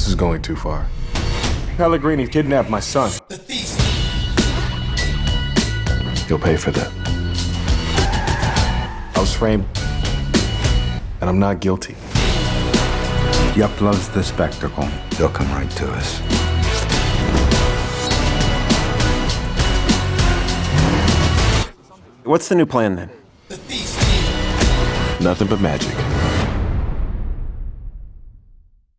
This is going too far. Pellegrini kidnapped my son. The thief! You'll pay for that. I was framed, and I'm not guilty. Yup loves the spectacle. They'll come right to us. What's the new plan then? Nothing but magic.